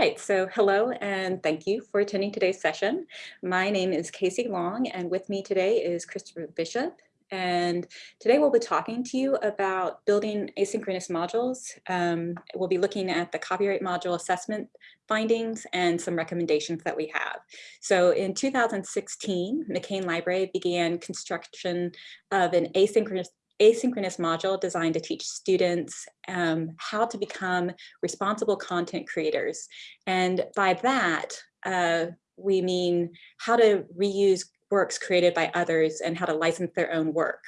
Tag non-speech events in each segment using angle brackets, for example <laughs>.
right, so hello and thank you for attending today's session. My name is Casey Long and with me today is Christopher Bishop. And today we'll be talking to you about building asynchronous modules. Um, we'll be looking at the copyright module assessment findings and some recommendations that we have. So in 2016, McCain Library began construction of an asynchronous asynchronous module designed to teach students um, how to become responsible content creators. And by that, uh, we mean how to reuse works created by others and how to license their own work.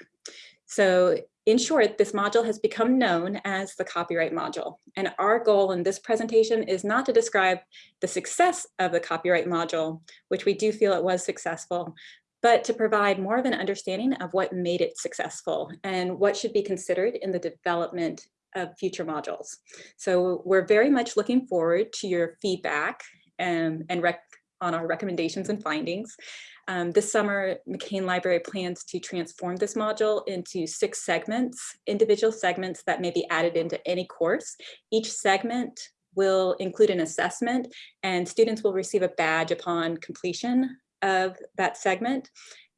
So in short, this module has become known as the copyright module. And our goal in this presentation is not to describe the success of the copyright module, which we do feel it was successful, but to provide more of an understanding of what made it successful and what should be considered in the development of future modules. So we're very much looking forward to your feedback and, and on our recommendations and findings. Um, this summer, McCain Library plans to transform this module into six segments, individual segments that may be added into any course. Each segment will include an assessment and students will receive a badge upon completion of that segment.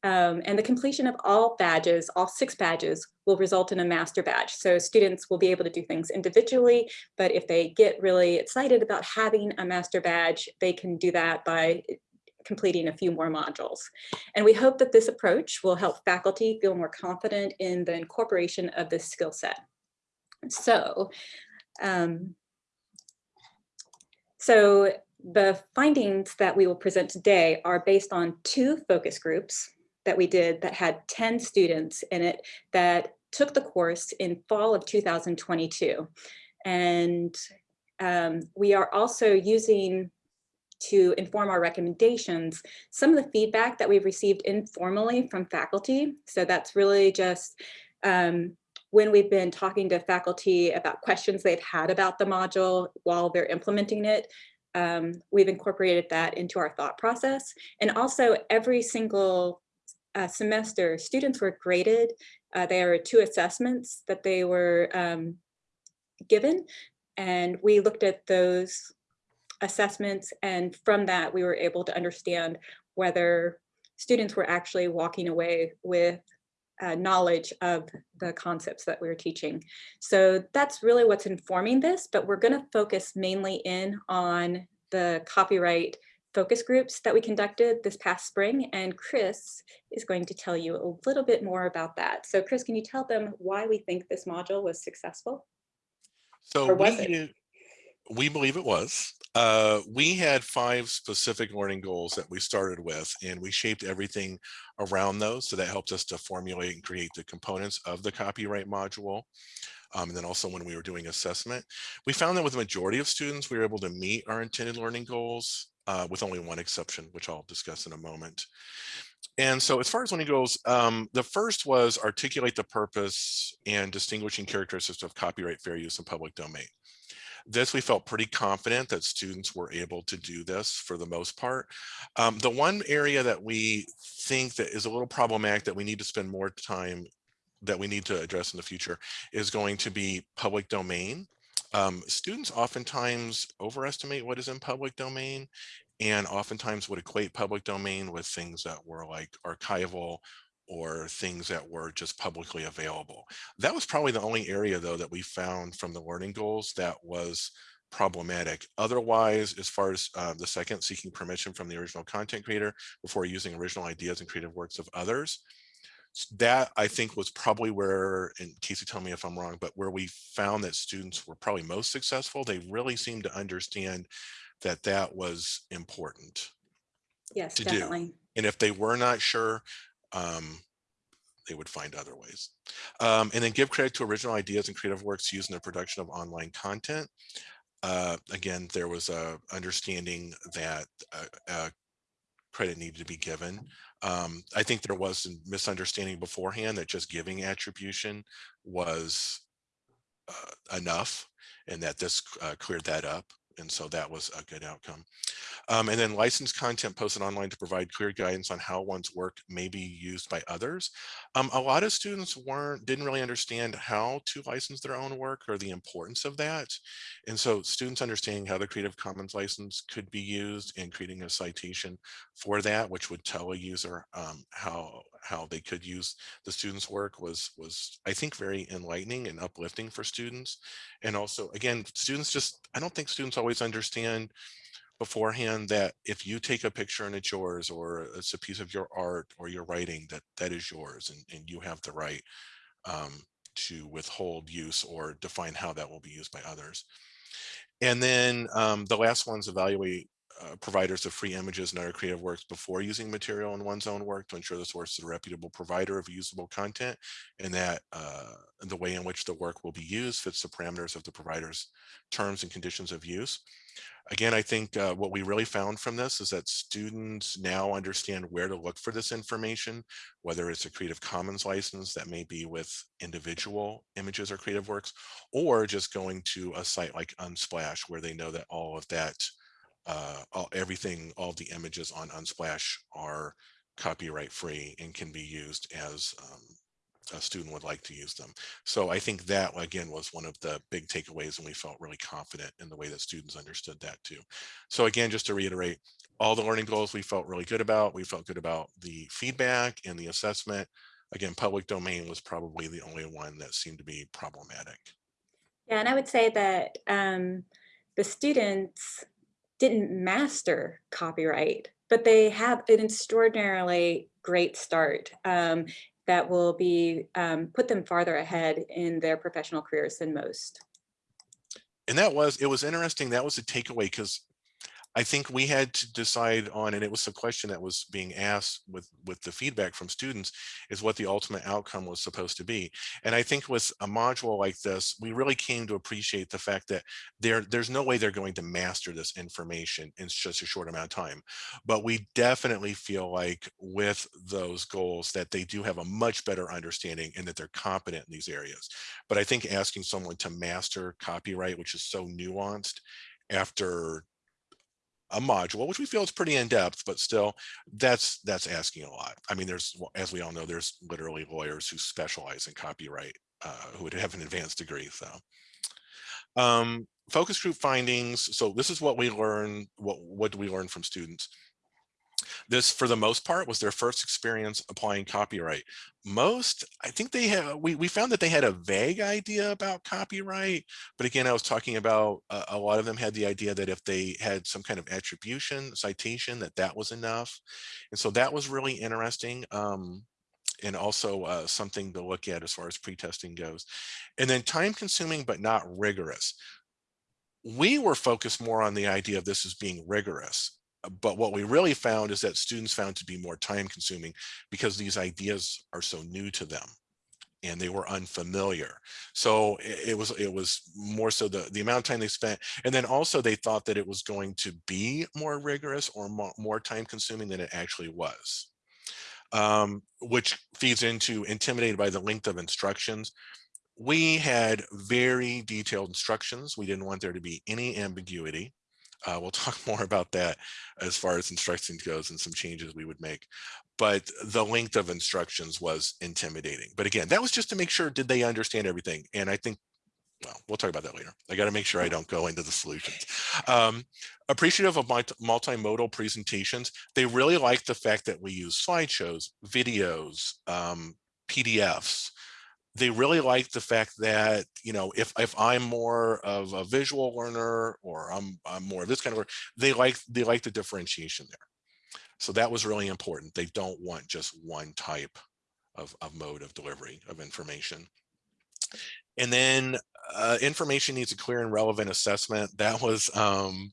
Um, and the completion of all badges, all six badges, will result in a master badge. So students will be able to do things individually, but if they get really excited about having a master badge, they can do that by completing a few more modules. And we hope that this approach will help faculty feel more confident in the incorporation of this skill set. So, um, so the findings that we will present today are based on two focus groups that we did that had 10 students in it that took the course in fall of 2022. And um, we are also using to inform our recommendations, some of the feedback that we've received informally from faculty. So that's really just um, when we've been talking to faculty about questions they've had about the module while they're implementing it, um, we've incorporated that into our thought process. And also every single uh, semester, students were graded. Uh, there are two assessments that they were um, given. And we looked at those assessments. And from that, we were able to understand whether students were actually walking away with uh, knowledge of the concepts that we are teaching. So that's really what's informing this, but we're gonna focus mainly in on the copyright focus groups that we conducted this past spring, and Chris is going to tell you a little bit more about that. So Chris, can you tell them why we think this module was successful? So we, we believe it was. Uh, we had five specific learning goals that we started with, and we shaped everything around those. So that helped us to formulate and create the components of the copyright module. Um, and then also when we were doing assessment, we found that with the majority of students, we were able to meet our intended learning goals uh, with only one exception, which I'll discuss in a moment. And so as far as learning goals, um, the first was articulate the purpose and distinguishing characteristics of copyright fair use and public domain. This we felt pretty confident that students were able to do this for the most part. Um, the one area that we think that is a little problematic that we need to spend more time that we need to address in the future is going to be public domain. Um, students oftentimes overestimate what is in public domain and oftentimes would equate public domain with things that were like archival or things that were just publicly available. That was probably the only area though that we found from the learning goals that was problematic. Otherwise, as far as uh, the second, seeking permission from the original content creator before using original ideas and creative works of others, that I think was probably where, and Casey tell me if I'm wrong, but where we found that students were probably most successful. They really seemed to understand that that was important yes, to definitely. do. And if they were not sure, um, they would find other ways. Um, and then give credit to original ideas and creative works used in the production of online content. Uh, again, there was a understanding that uh, uh, credit needed to be given. Um, I think there was a misunderstanding beforehand that just giving attribution was uh, enough and that this uh, cleared that up. And so that was a good outcome. Um, and then licensed content posted online to provide clear guidance on how one's work may be used by others. Um, a lot of students weren't didn't really understand how to license their own work or the importance of that. And so students understanding how the Creative Commons license could be used and creating a citation for that, which would tell a user um, how how they could use the students work was was I think very enlightening and uplifting for students. And also again, students just I don't think students always understand beforehand that if you take a picture and it's yours or it's a piece of your art or your writing that that is yours and, and you have the right um, to withhold use or define how that will be used by others. And then um, the last one's evaluate uh, providers of free images and other creative works before using material in one's own work to ensure the source is a reputable provider of usable content and that uh, the way in which the work will be used fits the parameters of the provider's terms and conditions of use. Again, I think uh, what we really found from this is that students now understand where to look for this information, whether it's a Creative Commons license that may be with individual images or creative works, or just going to a site like Unsplash where they know that all of that uh, all, everything, all the images on Unsplash are copyright free and can be used as um, a student would like to use them. So I think that again was one of the big takeaways and we felt really confident in the way that students understood that too. So again, just to reiterate, all the learning goals we felt really good about. We felt good about the feedback and the assessment. Again, public domain was probably the only one that seemed to be problematic. Yeah, and I would say that um, the students didn't master copyright, but they have an extraordinarily great start um, that will be um, put them farther ahead in their professional careers than most. And that was, it was interesting. That was a takeaway because I think we had to decide on, and it was a question that was being asked with, with the feedback from students, is what the ultimate outcome was supposed to be. And I think with a module like this, we really came to appreciate the fact that there, there's no way they're going to master this information in such a short amount of time. But we definitely feel like with those goals that they do have a much better understanding and that they're competent in these areas. But I think asking someone to master copyright, which is so nuanced, after a module, which we feel is pretty in depth, but still that's that's asking a lot. I mean, there's, as we all know, there's literally lawyers who specialize in copyright uh, who would have an advanced degree. So um, focus group findings. So this is what we learn. What, what do we learn from students? This, for the most part, was their first experience applying copyright. Most, I think they have, we, we found that they had a vague idea about copyright. But again, I was talking about uh, a lot of them had the idea that if they had some kind of attribution citation, that that was enough. And so that was really interesting. Um, and also uh, something to look at as far as pre-testing goes. And then time consuming, but not rigorous. We were focused more on the idea of this as being rigorous but what we really found is that students found to be more time consuming because these ideas are so new to them and they were unfamiliar. So it, was it was more so the, the amount of time they spent. And then also they thought that it was going to be more rigorous or more, more time consuming than it actually was, um, which feeds into intimidated by the length of instructions. We had very detailed instructions. We didn't want there to be any ambiguity. Uh, we'll <laughs> talk more about that as far as instructions goes and some changes we would make. But the length of instructions was intimidating. But again, that was just to make sure, did they understand everything? And I think, well, we'll talk about that later. I got to make sure I don't go into the solutions. Um, appreciative of multimodal presentations. They really like the fact that we use slideshows, videos, um, PDFs, they really like the fact that you know if if i'm more of a visual learner or i'm i'm more of this kind of work they like they like the differentiation there. So that was really important. They don't want just one type of, of mode of delivery of information. And then uh, information needs a clear and relevant assessment. That was um,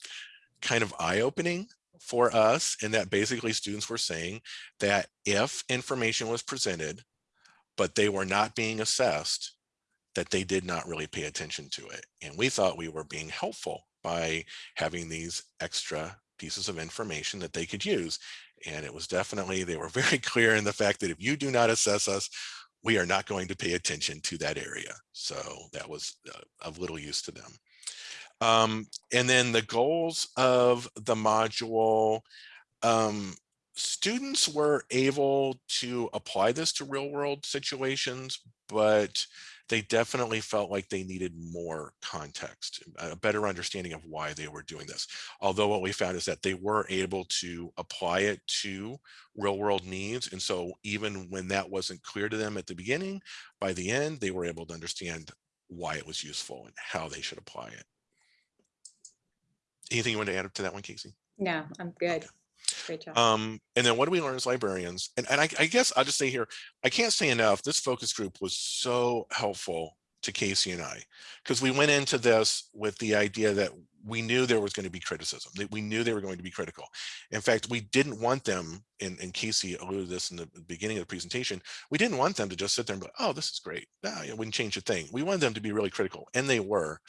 kind of eye-opening for us and that basically students were saying that if information was presented but they were not being assessed that they did not really pay attention to it. And we thought we were being helpful by having these extra pieces of information that they could use. And it was definitely, they were <laughs> very clear in the fact that if you do not assess us, we are not going to pay attention to that area. So that was uh, of little use to them. Um, and then the goals of the module, um, students were able to apply this to real world situations, but they definitely felt like they needed more context, a better understanding of why they were doing this. Although what we found is that they were able to apply it to real world needs. And so even when that wasn't clear to them at the beginning, by the end, they were able to understand why it was useful and how they should apply it. Anything you want to add to that one, Casey? No, I'm good. Okay. Great job. Um, and then what do we learn as librarians? And, and I, I guess I'll just say here, I can't say enough, this focus group was so helpful to Casey and I, because we went into this with the idea that we knew there was going to be criticism, we knew they were going to be critical. In fact, we didn't want them, and, and Casey alluded to this in the beginning of the presentation, we didn't want them to just sit there and be oh, this is great. Nah, it wouldn't change a thing. We wanted them to be really critical, and they were.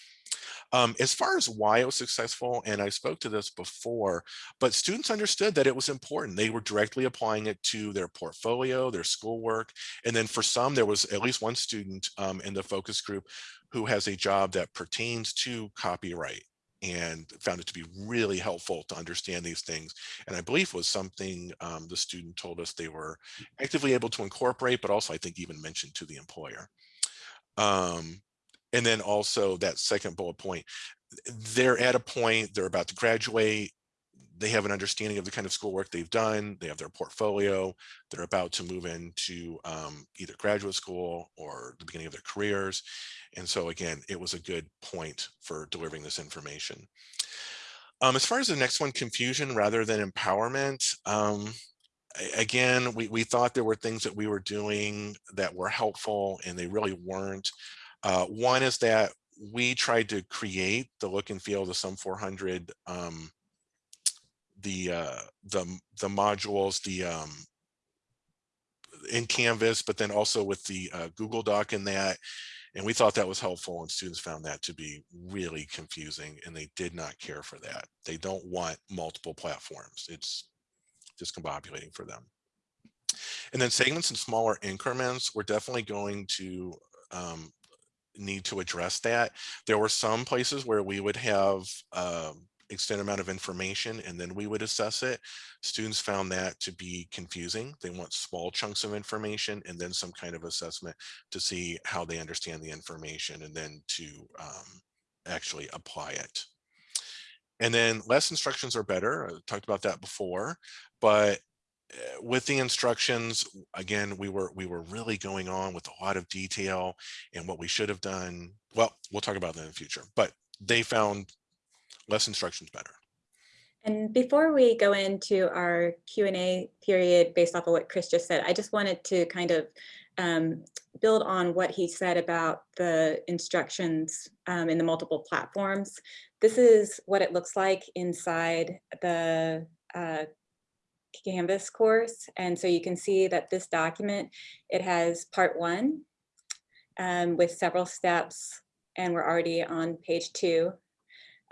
Um, as far as why it was successful, and I spoke to this before, but students understood that it was important. They were directly applying it to their portfolio, their schoolwork. And then for some, there was at least one student um, in the focus group who has a job that pertains to copyright and found it to be really helpful to understand these things. And I believe was something um, the student told us they were actively able to incorporate, but also I think even mentioned to the employer. Um, and then also that second bullet point, they're at a point, they're about to graduate, they have an understanding of the kind of schoolwork they've done, they have their portfolio, they're about to move into um, either graduate school or the beginning of their careers. And so again, it was a good point for delivering this information. Um, as far as the next one, confusion rather than empowerment, um, again, we, we thought there were things that we were doing that were helpful and they really weren't. Uh, one is that we tried to create the look and feel of the Sum 400, um, the, uh, the, the modules, the um, in Canvas, but then also with the uh, Google Doc in that. And we thought that was helpful and students found that to be really confusing and they did not care for that. They don't want multiple platforms. It's discombobulating for them. And then segments and smaller increments, we're definitely going to um, need to address that. There were some places where we would have um, extended amount of information and then we would assess it. Students found that to be confusing. They want small chunks of information and then some kind of assessment to see how they understand the information and then to um, actually apply it. And then less instructions are better. I talked about that before, but Eh, with the instructions, again, we were we were really going on with a lot of detail and what we should have done. Well, we'll talk about that in the future, but they found less instructions better. And before we go into our Q&A period based off of what Chris just said, I just wanted to kind of um, build on what he said about the instructions um, in the multiple platforms. This is what it looks like inside the uh, Canvas course. And so you can see that this document, it has part one um, with several steps and we're already on page two.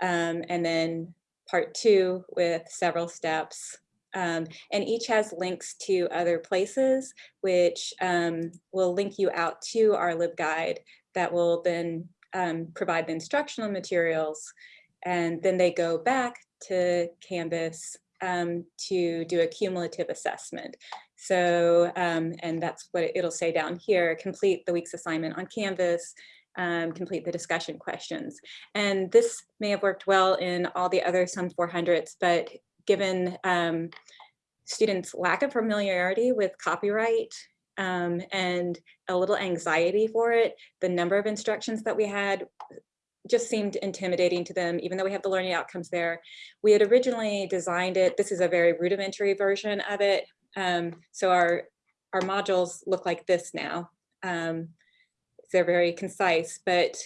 Um, and then part two with several steps. Um, and each has links to other places, which um, will link you out to our LibGuide that will then um, provide the instructional materials. And then they go back to Canvas um, to do a cumulative assessment. So, um, and that's what it'll say down here, complete the week's assignment on Canvas, um, complete the discussion questions. And this may have worked well in all the other Sum 400s, but given um, students' lack of familiarity with copyright um, and a little anxiety for it, the number of instructions that we had just seemed intimidating to them, even though we have the learning outcomes there. We had originally designed it, this is a very rudimentary version of it. Um, so our, our modules look like this now. Um, they're very concise, but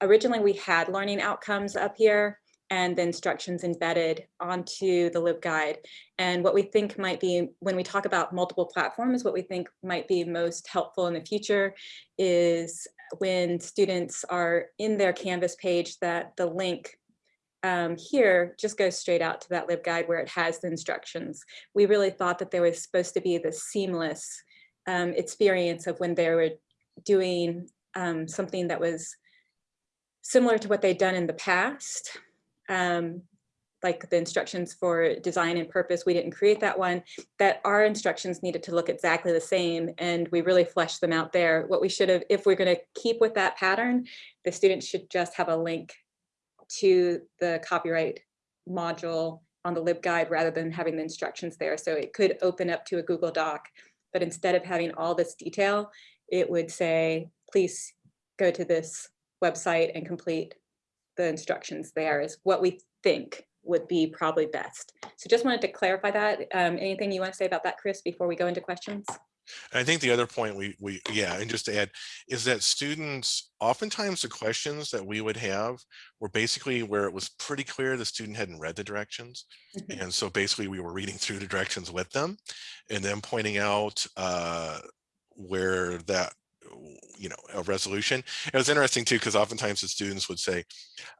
originally we had learning outcomes up here and the instructions embedded onto the LibGuide. And what we think might be, when we talk about multiple platforms, what we think might be most helpful in the future is when students are in their Canvas page that the link um, here just goes straight out to that LibGuide where it has the instructions. We really thought that there was supposed to be the seamless um, experience of when they were doing um, something that was similar to what they'd done in the past um, like the instructions for design and purpose, we didn't create that one, that our instructions needed to look exactly the same and we really fleshed them out there. What we should have, if we're gonna keep with that pattern, the students should just have a link to the copyright module on the LibGuide rather than having the instructions there. So it could open up to a Google Doc, but instead of having all this detail, it would say, please go to this website and complete the instructions there is what we think would be probably best. So just wanted to clarify that. Um, anything you want to say about that, Chris, before we go into questions? I think the other point we, we, yeah, and just to add is that students, oftentimes the questions that we would have were basically where it was pretty clear the student hadn't read the directions. Mm -hmm. And so basically we were reading through the directions with them and then pointing out uh, where that you know, a resolution. It was interesting too, because oftentimes the students would say,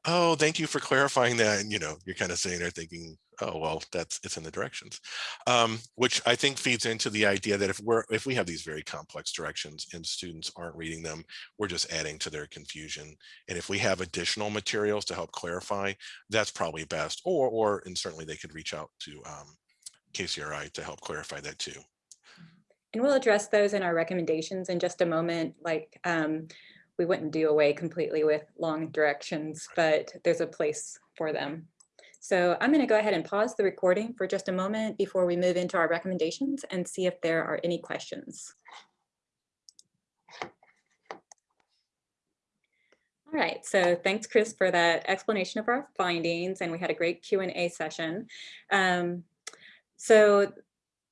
oh, thank you for clarifying that. And, you know, you're kind of sitting there thinking, oh, well, that's it's in the directions, um, which I think feeds into the idea that if we're if we have these very complex directions and students aren't reading them, we're just adding to their confusion. And if we have additional materials to help clarify, that's probably best. Or, or and certainly they could reach out to um, KCRI to help clarify that too. And we'll address those in our recommendations in just a moment. Like um, we wouldn't do away completely with long directions, but there's a place for them. So I'm going to go ahead and pause the recording for just a moment before we move into our recommendations and see if there are any questions. All right, so thanks, Chris, for that explanation of our findings, and we had a great Q&A session. Um, so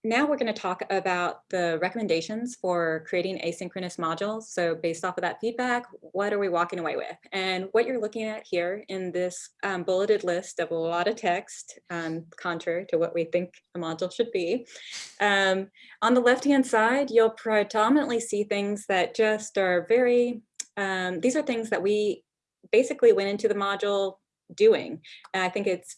now we're going to talk about the recommendations for creating asynchronous modules. So based off of that feedback, what are we walking away with? And what you're looking at here in this um, bulleted list of a lot of text, um, contrary to what we think a module should be, um, on the left-hand side, you'll predominantly see things that just are very, um, these are things that we basically went into the module doing. And I think it's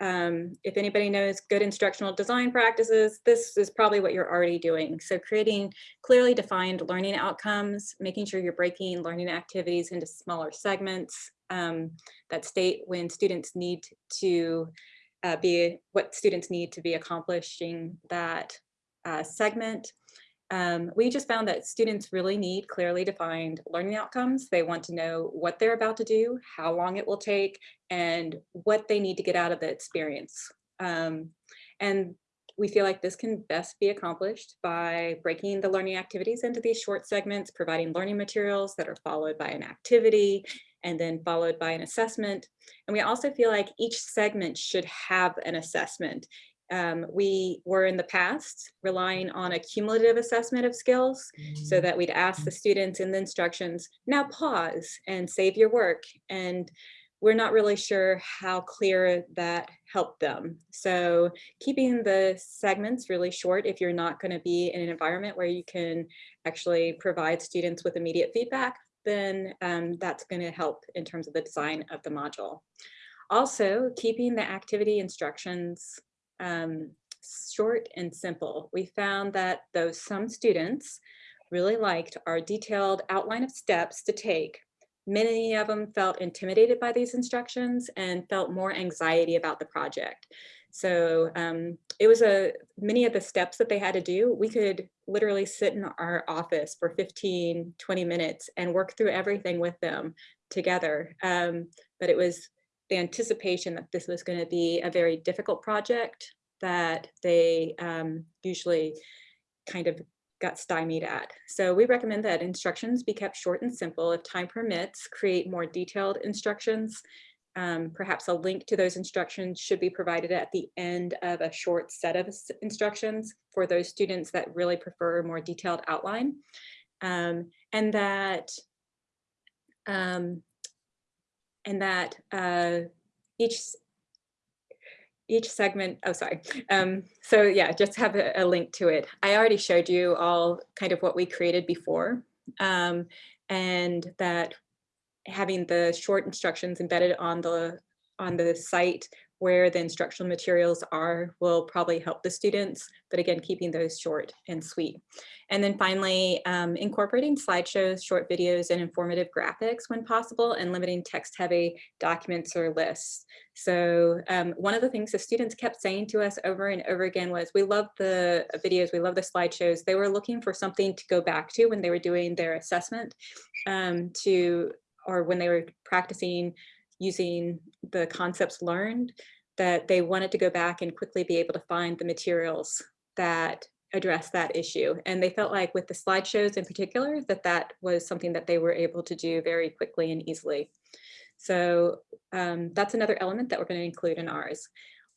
um, if anybody knows good instructional design practices, this is probably what you're already doing. So creating clearly defined learning outcomes, making sure you're breaking learning activities into smaller segments um, that state when students need to uh, be, what students need to be accomplishing that uh, segment. Um, we just found that students really need clearly defined learning outcomes. They want to know what they're about to do, how long it will take, and what they need to get out of the experience. Um, and we feel like this can best be accomplished by breaking the learning activities into these short segments, providing learning materials that are followed by an activity and then followed by an assessment. And we also feel like each segment should have an assessment. Um, we were in the past relying on a cumulative assessment of skills so mm. that we'd ask the students in the instructions, now pause and save your work. And we're not really sure how clear that helped them. So keeping the segments really short if you're not going to be in an environment where you can actually provide students with immediate feedback, then um, that's going to help in terms of the design of the module. Also, keeping the activity instructions um, short and simple. We found that though some students really liked our detailed outline of steps to take, many of them felt intimidated by these instructions and felt more anxiety about the project. So um, it was a many of the steps that they had to do, we could literally sit in our office for 15, 20 minutes and work through everything with them together. Um, but it was the anticipation that this was going to be a very difficult project that they um, usually kind of got stymied at. So we recommend that instructions be kept short and simple. If time permits, create more detailed instructions. Um, perhaps a link to those instructions should be provided at the end of a short set of instructions for those students that really prefer a more detailed outline. Um, and that um, and that uh, each each segment, oh, sorry. Um, so yeah, just have a, a, link to it. I already showed you all kind of what we created before um, and that having the short instructions embedded on the on the site where the instructional materials are will probably help the students, but again, keeping those short and sweet. And then finally, um, incorporating slideshows, short videos, and informative graphics when possible, and limiting text-heavy documents or lists. So um, one of the things the students kept saying to us over and over again was, we love the videos, we love the slideshows. They were looking for something to go back to when they were doing their assessment um, to, or when they were practicing using the concepts learned that they wanted to go back and quickly be able to find the materials that address that issue. And they felt like with the slideshows in particular, that that was something that they were able to do very quickly and easily. So um, that's another element that we're going to include in ours.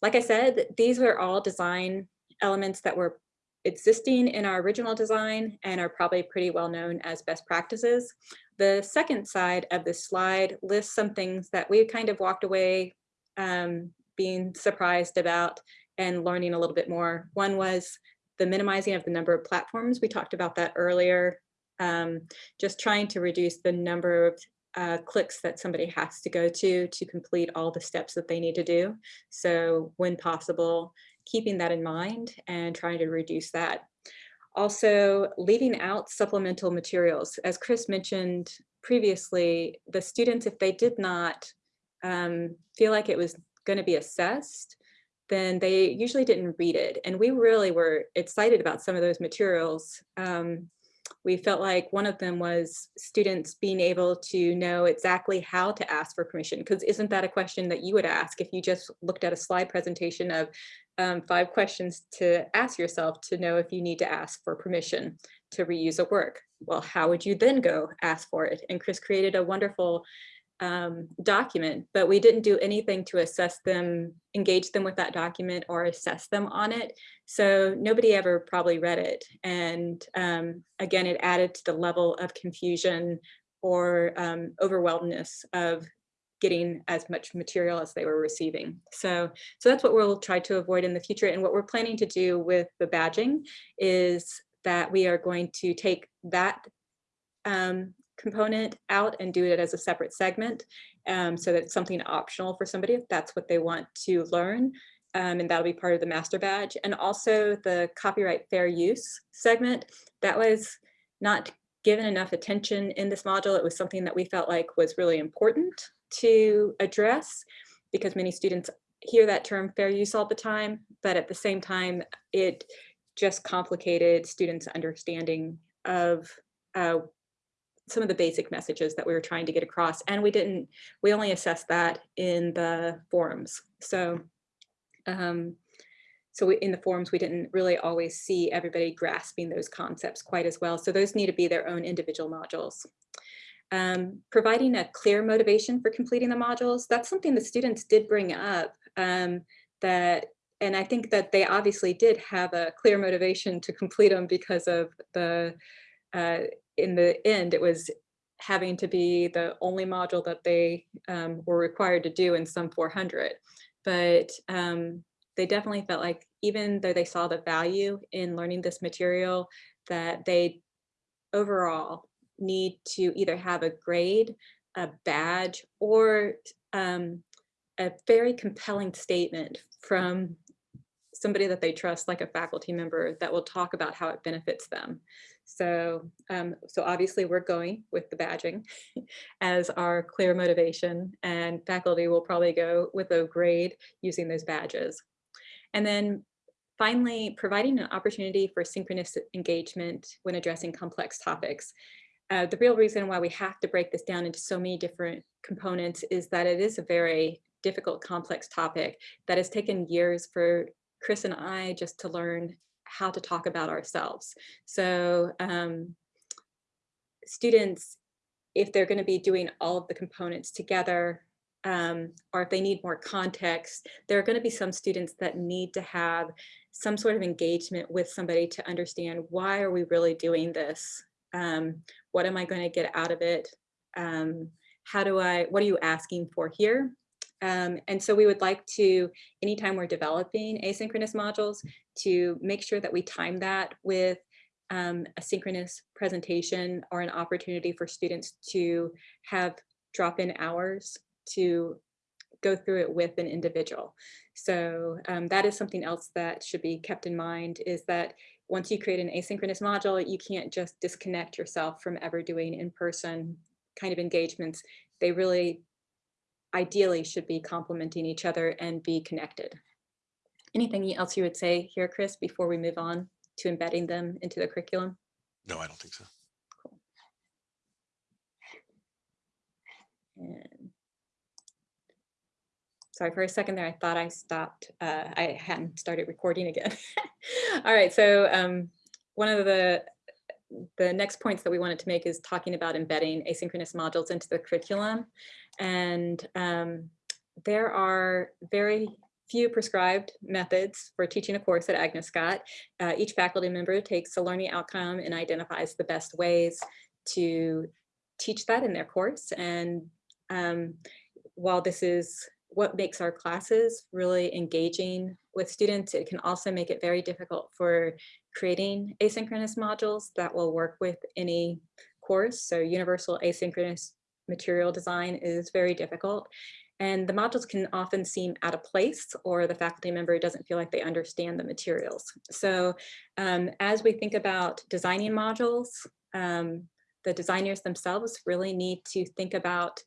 Like I said, these were all design elements that were existing in our original design and are probably pretty well known as best practices. The second side of this slide lists some things that we kind of walked away um, being surprised about and learning a little bit more. One was the minimizing of the number of platforms. We talked about that earlier. Um, just trying to reduce the number of uh, clicks that somebody has to go to to complete all the steps that they need to do. So when possible, keeping that in mind and trying to reduce that. Also, leaving out supplemental materials. As Chris mentioned previously, the students, if they did not um, feel like it was going to be assessed, then they usually didn't read it. And we really were excited about some of those materials. Um, we felt like one of them was students being able to know exactly how to ask for permission, because isn't that a question that you would ask if you just looked at a slide presentation of um, five questions to ask yourself to know if you need to ask for permission to reuse a work? Well, how would you then go ask for it? And Chris created a wonderful um, document, but we didn't do anything to assess them, engage them with that document or assess them on it. So nobody ever probably read it. And um, again, it added to the level of confusion or um, overwhelmness of getting as much material as they were receiving. So, so that's what we'll try to avoid in the future. And what we're planning to do with the badging is that we are going to take that um, component out and do it as a separate segment um, so that it's something optional for somebody if that's what they want to learn. Um, and that'll be part of the master badge. And also the copyright fair use segment, that was not given enough attention in this module. It was something that we felt like was really important to address because many students hear that term fair use all the time, but at the same time, it just complicated students' understanding of uh, some of the basic messages that we were trying to get across. And we didn't, we only assessed that in the forums. So, um, so we, in the forums, we didn't really always see everybody grasping those concepts quite as well. So those need to be their own individual modules. Um, providing a clear motivation for completing the modules, that's something the students did bring up um, that, and I think that they obviously did have a clear motivation to complete them because of the uh, in the end, it was having to be the only module that they um, were required to do in Sum 400. But um, they definitely felt like even though they saw the value in learning this material, that they overall need to either have a grade, a badge, or um, a very compelling statement from somebody that they trust, like a faculty member that will talk about how it benefits them. So, um, so obviously we're going with the badging <laughs> as our clear motivation and faculty will probably go with a grade using those badges. And then finally, providing an opportunity for synchronous engagement when addressing complex topics. Uh, the real reason why we have to break this down into so many different components is that it is a very difficult, complex topic that has taken years for Chris and I just to learn how to talk about ourselves. So um, students, if they're going to be doing all of the components together, um, or if they need more context, there are going to be some students that need to have some sort of engagement with somebody to understand why are we really doing this? Um, what am I going to get out of it? Um, how do I, what are you asking for here? Um, and so we would like to, anytime we're developing asynchronous modules, to make sure that we time that with um, a synchronous presentation or an opportunity for students to have drop-in hours to go through it with an individual. So um, that is something else that should be kept in mind is that once you create an asynchronous module, you can't just disconnect yourself from ever doing in-person kind of engagements. They really ideally should be complementing each other and be connected. Anything else you would say here, Chris, before we move on to embedding them into the curriculum? No, I don't think so. And sorry, for a second there, I thought I stopped. Uh, I hadn't started recording again. <laughs> All right, so um, one of the the next points that we wanted to make is talking about embedding asynchronous modules into the curriculum. And um, there are very few prescribed methods for teaching a course at Agnes Scott. Uh, each faculty member takes a learning outcome and identifies the best ways to teach that in their course. And um, while this is what makes our classes really engaging with students, it can also make it very difficult for creating asynchronous modules that will work with any course. So universal asynchronous material design is very difficult. And the modules can often seem out of place or the faculty member doesn't feel like they understand the materials. So um, as we think about designing modules, um, the designers themselves really need to think about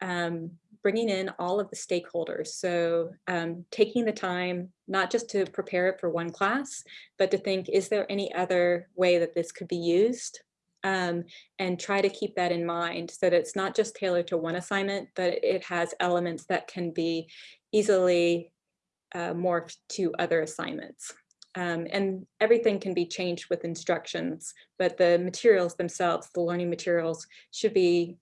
um, bringing in all of the stakeholders. So um, taking the time, not just to prepare it for one class, but to think, is there any other way that this could be used? Um, and try to keep that in mind so that it's not just tailored to one assignment, but it has elements that can be easily uh, morphed to other assignments. Um, and everything can be changed with instructions, but the materials themselves, the learning materials should be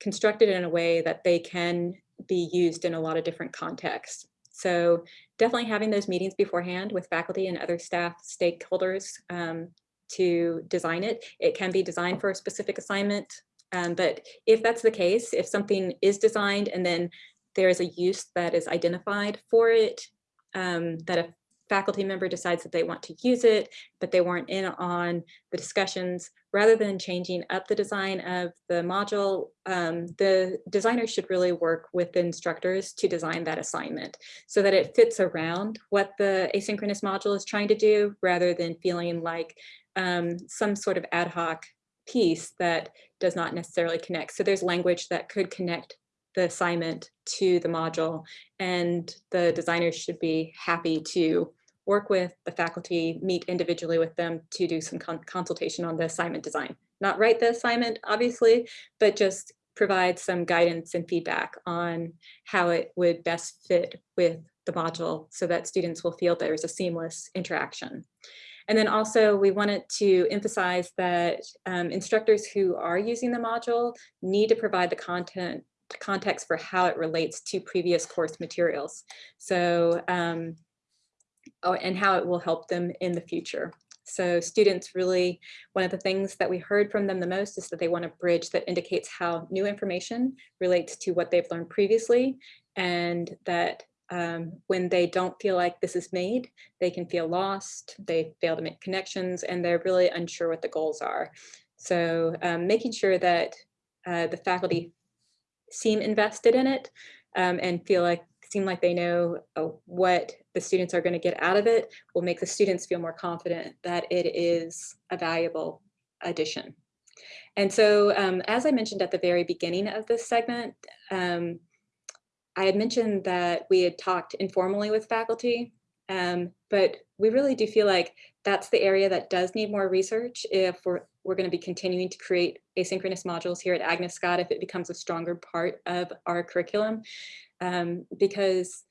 constructed in a way that they can be used in a lot of different contexts. So definitely having those meetings beforehand with faculty and other staff stakeholders um, to design it. It can be designed for a specific assignment, um, but if that's the case, if something is designed and then there is a use that is identified for it, um, that a faculty member decides that they want to use it, but they weren't in on the discussions, rather than changing up the design of the module, um, the designer should really work with the instructors to design that assignment so that it fits around what the asynchronous module is trying to do, rather than feeling like um, some sort of ad hoc piece that does not necessarily connect. So there's language that could connect the assignment to the module and the designers should be happy to work with the faculty, meet individually with them to do some con consultation on the assignment design. Not write the assignment, obviously, but just provide some guidance and feedback on how it would best fit with the module so that students will feel there's a seamless interaction. And then also we wanted to emphasize that um, instructors who are using the module need to provide the content context for how it relates to previous course materials. So um, and how it will help them in the future. So students really, one of the things that we heard from them the most is that they want a bridge that indicates how new information relates to what they've learned previously and that um, when they don't feel like this is made, they can feel lost, they fail to make connections, and they're really unsure what the goals are. So um, making sure that uh, the faculty seem invested in it um, and feel like seem like they know uh, what the students are going to get out of it will make the students feel more confident that it is a valuable addition. And so um, as I mentioned at the very beginning of this segment, um, I had mentioned that we had talked informally with faculty, um, but we really do feel like that's the area that does need more research if we're, we're going to be continuing to create asynchronous modules here at Agnes Scott if it becomes a stronger part of our curriculum um, because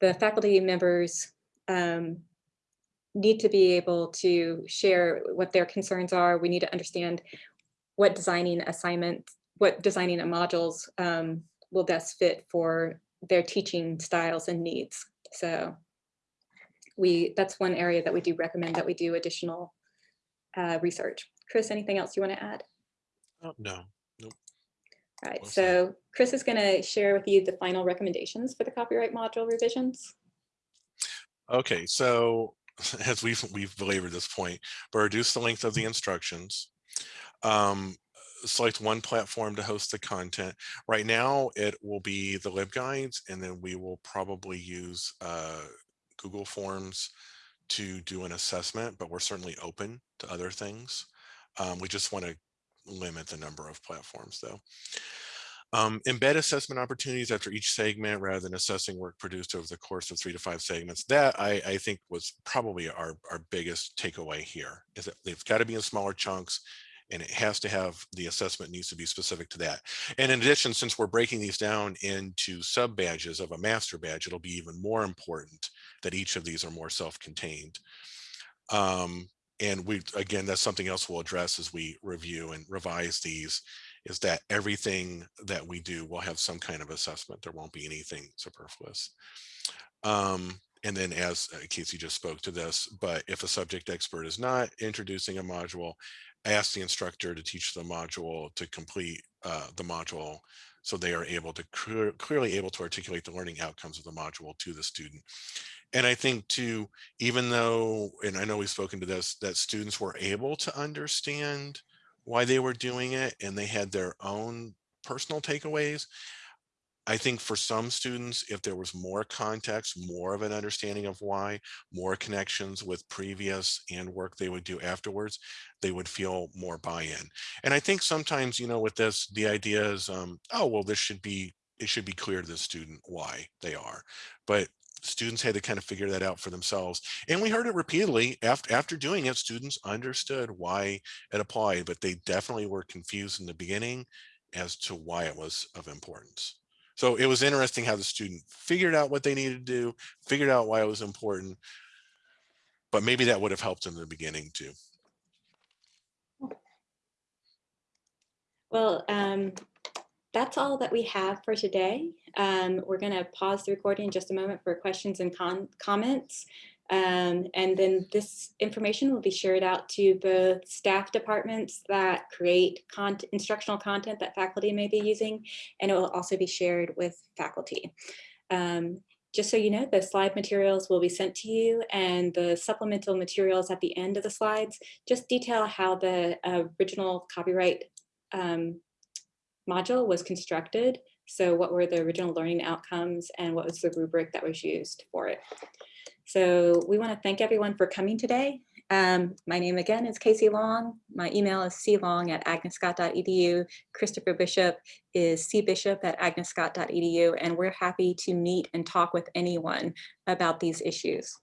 the faculty members um, need to be able to share what their concerns are. We need to understand what designing assignments, what designing a modules um, will best fit for their teaching styles and needs. So we that's one area that we do recommend that we do additional uh, research. Chris, anything else you want to add? Oh, no, all right, so Chris is going to share with you the final recommendations for the copyright module revisions. Okay, so <laughs> as we've we've belabored this point, but reduce the length of the instructions. Um, select one platform to host the content. Right now, it will be the LibGuides, and then we will probably use uh, Google Forms to do an assessment, but we're certainly open to other things. Um, we just want to limit the number of platforms though. Um, embed assessment opportunities after each segment rather than assessing work produced over the course of three to five segments. That I, I think was probably our, our biggest takeaway here is that they've got to be in smaller chunks and it has to have the assessment needs to be specific to that. And in addition, since we're breaking these down into sub badges of a master badge, it'll be even more important that each of these are more self-contained. Um, and we, again, that's something else we'll address as we review and revise these is that everything that we do will have some kind of assessment. There won't be anything superfluous. Um, and then as uh, Casey just spoke to this, but if a subject expert is not introducing a module, ask the instructor to teach the module to complete uh, the module so they are able to clear, clearly able to articulate the learning outcomes of the module to the student. And I think too, even though, and I know we've spoken to this, that students were able to understand why they were doing it and they had their own personal takeaways. I think for some students, if there was more context, more of an understanding of why, more connections with previous and work they would do afterwards, they would feel more buy-in. And I think sometimes, you know, with this, the idea is, um, oh, well, this should be, it should be clear to the student why they are. But students had to kind of figure that out for themselves. And we heard it repeatedly after, after doing it, students understood why it applied, but they definitely were confused in the beginning as to why it was of importance. So it was interesting how the student figured out what they needed to do, figured out why it was important, but maybe that would have helped in the beginning too. Well, um, that's all that we have for today. Um, we're going to pause the recording in just a moment for questions and comments. Um, and then this information will be shared out to both staff departments that create instructional content that faculty may be using, and it will also be shared with faculty. Um, just so you know, the slide materials will be sent to you and the supplemental materials at the end of the slides just detail how the uh, original copyright um, module was constructed. So what were the original learning outcomes and what was the rubric that was used for it. So we want to thank everyone for coming today. Um, my name again is Casey Long. My email is clong at agnesscott.edu. Christopher Bishop is cbishop at agnesscott.edu. And we're happy to meet and talk with anyone about these issues.